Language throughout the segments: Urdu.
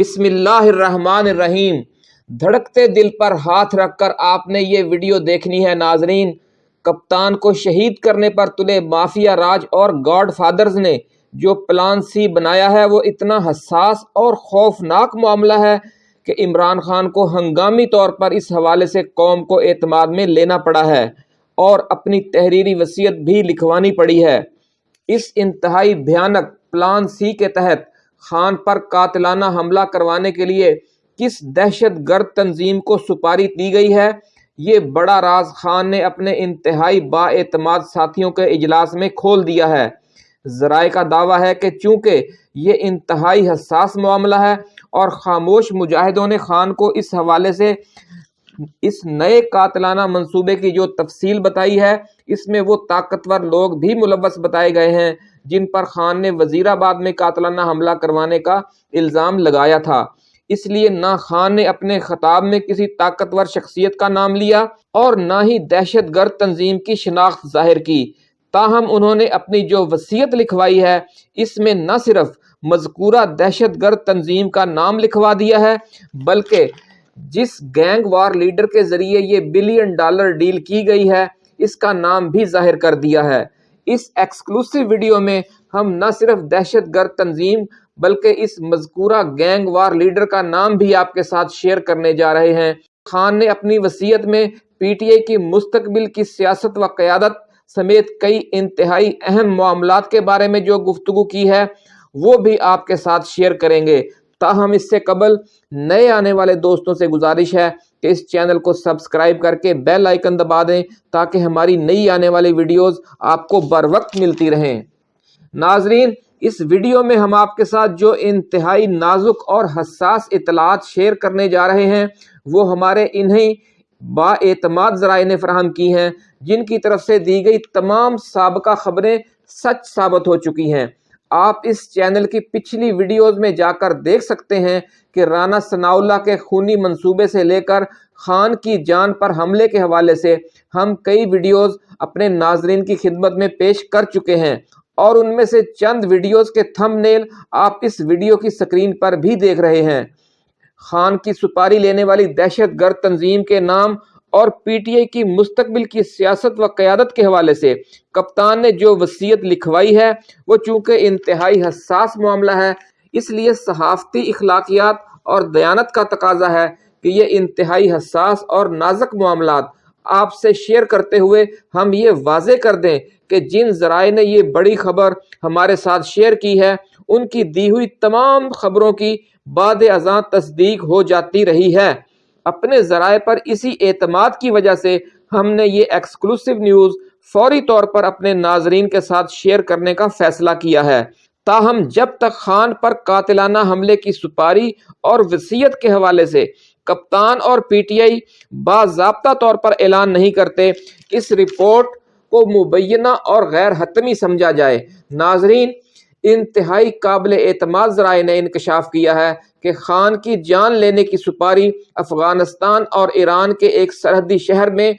بسم اللہ الرحمن الرحیم۔ دھڑکتے دل پر ہاتھ رکھ کر آپ نے یہ ویڈیو دیکھنی ہے ناظرین۔ کپتان کو شہید کرنے پر تلے مافیا راج اور گاڈ فادرز نے جو پلان سی بنایا ہے وہ اتنا حساس اور خوفناک معاملہ ہے کہ عمران خان کو ہنگامی طور پر اس حوالے سے قوم کو اعتماد میں لینا پڑا ہے اور اپنی تحریری وصیت بھی لکھوانی پڑی ہے۔ اس انتہائی بھیانک پلان سی کے تحت خان پر قاتلانہ حملہ کروانے کے لیے کس دہشت گرد تنظیم کو سپاری دی گئی ہے؟ یہ بڑا راز خان نے اپنے انتہائی با اعتماد ساتھیوں کے اجلاس میں کھول دیا ہے۔ ذرائع کا دعویٰ ہے کہ چونکہ یہ انتہائی حساس معاملہ ہے اور خاموش مجاہدوں نے خان کو اس حوالے سے اس نئے قاتلانہ منصوبے کی جو تفصیل بتائی ہے، اس میں وہ طاقتور لوگ بھی ملوث بتائے گئے ہیں، جن پر خان نے وزیر آباد میں قاتلانہ حملہ کروانے کا الزام لگایا تھا۔ اس لیے نہ خان نے اپنے خطاب میں کسی طاقتور شخصیت کا نام لیا اور نہ ہی دہشت گرد تنظیم کی شناخت ظاہر کی۔ تاہم، انہوں نے اپنی جو وصیت لکھوائی ہے، اس میں نہ صرف مذکورہ دہشت گرد تنظیم کا نام لکھوا دیا ہے، بلکہ جس گینگ وار لیڈر کے ذریعے یہ بلین ڈالر ڈیل کی گئی ہے، اس کا نام بھی ظاہر کر دیا ہے۔ اس ایکسکلوسیو ویڈیو میں ہم نہ صرف دہشت گرد تنظیم بلکہ اس مذکورہ گینگ وار لیڈر کا نام بھی آپ کے ساتھ شیئر کرنے جا رہے ہیں۔ خان نے اپنی وصیت میں پی ٹی آئی کی مستقبل کی سیاست و قیادت سمیت کئی انتہائی اہم معاملات کے بارے میں جو گفتگو کی ہے، وہ بھی آپ کے ساتھ شیئر کریں گے۔ تاہم اس سے قبل نئے آنے والے دوستوں سے گزارش ہے کہ اس چینل کو سبسکرائب کر کے بیل آئیکن دبا دیں تاکہ ہماری نئی آنے والی ویڈیوز آپ کو بر وقت ملتی رہیں۔ ناظرین، اس ویڈیو میں ہم آپ کے ساتھ جو انتہائی نازک اور حساس اطلاعات شیئر کرنے جا رہے ہیں، وہ ہمارے انہیں با اعتماد ذرائع نے فراہم کی ہیں، جن کی طرف سے دی گئی تمام سابقہ خبریں سچ ثابت ہو چکی ہیں۔ آپ اس چینل کی پچھلی ویڈیوز میں جا کر دیکھ سکتے ہیں کہ رانا ثناء اللہ کے خونی منصوبے سے لے کر خان کی جان پر حملے کے حوالے سے ہم کئی ویڈیوز اپنے ناظرین کی خدمت میں پیش کر چکے ہیں اور ان میں سے چند ویڈیوز کے تھم نیل آپ اس ویڈیو کی سکرین پر بھی دیکھ رہے ہیں۔ خان کی سپاری لینے والی دہشت گرد تنظیم کے نام اور پی ٹی آئی کی مستقبل کی سیاست و قیادت کے حوالے سے کپتان نے جو وصیت لکھوائی ہے، وہ چونکہ انتہائی حساس معاملہ ہے، اس لیے صحافتی اخلاقیات اور دیانت کا تقاضا ہے کہ یہ انتہائی حساس اور نازک معاملات آپ سے شیئر کرتے ہوئے ہم یہ واضح کر دیں کہ جن ذرائع نے یہ بڑی خبر ہمارے ساتھ شیئر کی ہے، ان کی دی ہوئی تمام خبروں کی بعد ازاں تصدیق ہو جاتی رہی ہے۔ اپنے ذرائع پر اسی اعتماد کی وجہ سے ہم نے یہ ایکسکلوسیو نیوز فوری طور پر اپنے ناظرین کے ساتھ شیئر کرنے کا فیصلہ کیا ہے۔ تاہم، جب تک خان پر قاتلانہ حملے کی سپاری اور وصیت کے حوالے سے کپتان اور پی ٹی آئی باضابطہ طور پر اعلان نہیں کرتے، اس رپورٹ کو مبینہ اور غیر حتمی سمجھا جائے۔ ناظرین انتہائی قابل اعتماد ذرائع نے انکشاف کیا ہے کہ خان کی جان لینے کی سپاری افغانستان اور ایران کے ایک سرحدی شہر میں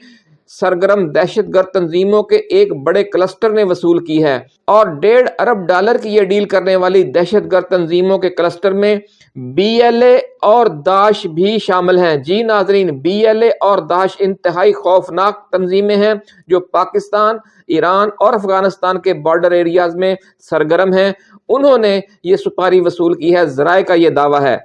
سرگرم دہشت گرد تنظیموں کے ایک بڑے کلسٹر نے وصول کی ہے اور ڈیڑھ ارب ڈالر کی یہ ڈیل کرنے والی دہشت گرد تنظیموں کے کلسٹر میں بی ایل اے اور داعش بھی شامل ہیں۔ جی ناظرین، بی ایل اے اور داعش انتہائی خوفناک تنظیمیں ہیں جو پاکستان، ایران اور افغانستان کے بارڈر ایریاز میں سرگرم ہیں۔ انہوں نے یہ سپاری وصول کی ہے ذرائع کا یہ دعویٰ ہے۔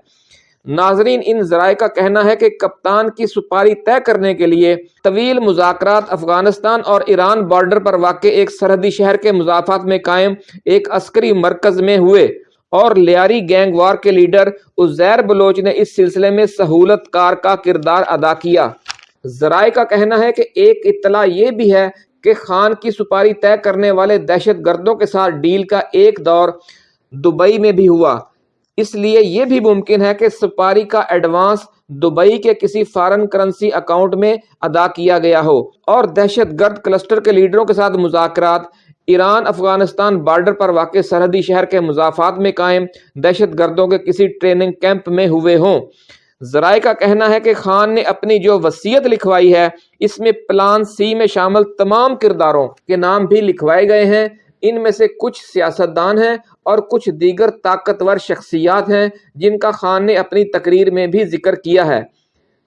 ناظرین، ان ذرائع کا کہنا ہے کہ کپتان کی سپاری طے کرنے کے لیے طویل مذاکرات افغانستان اور ایران بارڈر پر واقع ایک سرحدی شہر کے مضافات میں قائم ایک عسکری مرکز میں ہوئے۔ اور لیاری گینگ وار کے لیڈر عزیر بلوچ نے اس سلسلے میں سہولت کار کا کردار ادا کیا۔ ذرائع کا کہنا ہے کہ ایک اطلاع یہ بھی ہے کہ خان کی سپاری طے کرنے والے دہشت گردوں کے ساتھ ڈیل کا ایک دور دبئی میں بھی ہوا۔ اس لیے یہ بھی ممکن ہے کہ سپاری کا ایڈوانس دبئی کے کسی فارن کرنسی اکاؤنٹ میں ادا کیا گیا ہو اور دہشت گرد کلسٹر کے لیڈروں کے ساتھ مذاکرات ایران، افغانستان بارڈر پر واقع سرحدی شہر کے مضافات میں قائم دہشت گردوں کے کسی ٹریننگ کیمپ میں ہوئے ہوں۔ ذرائع کا کہنا ہے کہ خان نے اپنی جو وصیت لکھوائی ہے، اس میں پلان سی میں شامل تمام کرداروں کے نام بھی لکھوائے گئے ہیں۔ ان میں سے کچھ سیاستدان ہیں اور کچھ دیگر طاقتور شخصیات ہیں جن کا خان نے اپنی تقریر میں بھی ذکر کیا ہے۔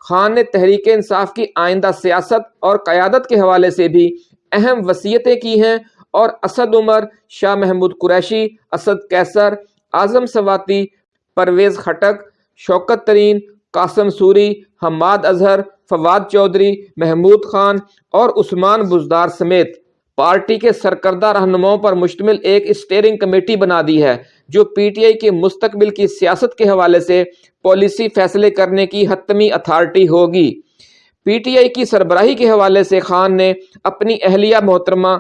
خان نے تحریک انصاف کی آئندہ سیاست اور قیادت کے حوالے سے بھی اہم وصیتیں کی ہیں اور اسد عمر، شاہ محمود قریشی، اسد کیسر، اعظم سواتی، پرویز خٹک، شوکت ترین، قاسم سوری، حماد اظہر، فواد چودھری، محمود خان اور عثمان بزدار سمیت پارٹی کے سرکردہ رہنماؤں پر مشتمل ایک اسٹیئرنگ کمیٹی بنا دی ہے، جو پی ٹی آئی کے مستقبل کی سیاست کے حوالے سے پالیسی فیصلے کرنے کی حتمی اتھارٹی ہوگی۔ پی ٹی آئی کی سربراہی کے حوالے سے خان نے اپنی اہلیہ محترمہ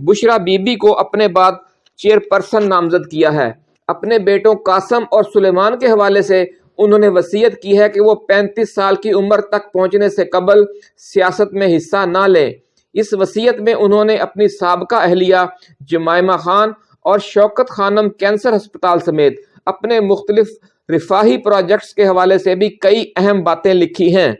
بشرا بی بی کو اپنے بعد چیئر پرسن نامزد کیا ہے۔ اپنے بیٹوں قاسم اور سلیمان کے حوالے سے انہوں نے وصیت کی ہے کہ وہ پینتیس سال کی عمر تک پہنچنے سے قبل سیاست میں حصہ نہ لیں اس وصیت میں انہوں نے اپنی سابقہ اہلیہ جمائمہ خان اور شوکت خانم کینسر ہسپتال سمیت اپنے مختلف رفاہی پروجیکٹس کے حوالے سے بھی کئی اہم باتیں لکھی ہیں۔